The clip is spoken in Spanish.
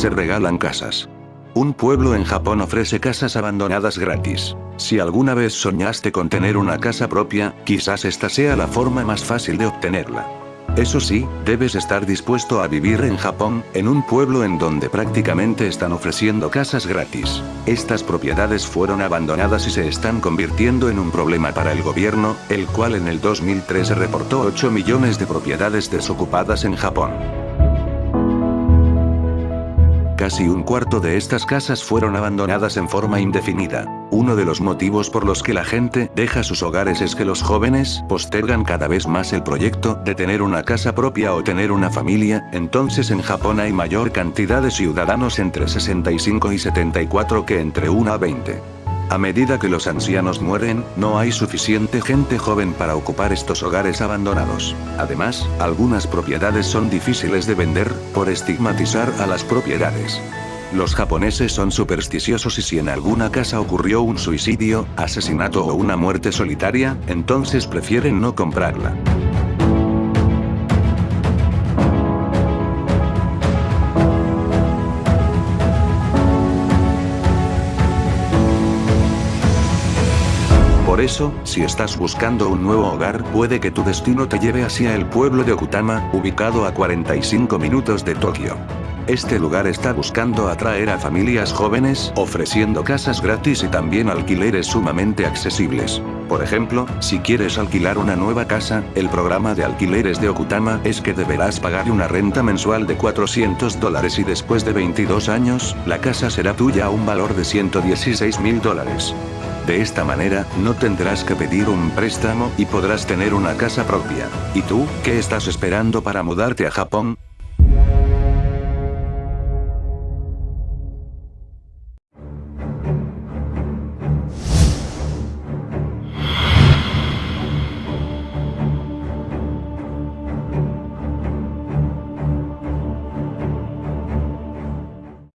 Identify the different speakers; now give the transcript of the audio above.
Speaker 1: se regalan casas. Un pueblo en Japón ofrece casas abandonadas gratis. Si alguna vez soñaste con tener una casa propia, quizás esta sea la forma más fácil de obtenerla. Eso sí, debes estar dispuesto a vivir en Japón, en un pueblo en donde prácticamente están ofreciendo casas gratis. Estas propiedades fueron abandonadas y se están convirtiendo en un problema para el gobierno, el cual en el 2013 reportó 8 millones de propiedades desocupadas en Japón. Casi un cuarto de estas casas fueron abandonadas en forma indefinida. Uno de los motivos por los que la gente deja sus hogares es que los jóvenes postergan cada vez más el proyecto de tener una casa propia o tener una familia, entonces en Japón hay mayor cantidad de ciudadanos entre 65 y 74 que entre 1 a 20. A medida que los ancianos mueren, no hay suficiente gente joven para ocupar estos hogares abandonados. Además, algunas propiedades son difíciles de vender, por estigmatizar a las propiedades. Los japoneses son supersticiosos y si en alguna casa ocurrió un suicidio, asesinato o una muerte solitaria, entonces prefieren no comprarla. Por eso, si estás buscando un nuevo hogar, puede que tu destino te lleve hacia el pueblo de Okutama, ubicado a 45 minutos de Tokio. Este lugar está buscando atraer a familias jóvenes, ofreciendo casas gratis y también alquileres sumamente accesibles. Por ejemplo, si quieres alquilar una nueva casa, el programa de alquileres de Okutama es que deberás pagar una renta mensual de 400 dólares y después de 22 años, la casa será tuya a un valor de 116 mil dólares. De esta manera, no tendrás que pedir un préstamo y podrás tener una casa propia. ¿Y tú, qué estás esperando para mudarte a Japón?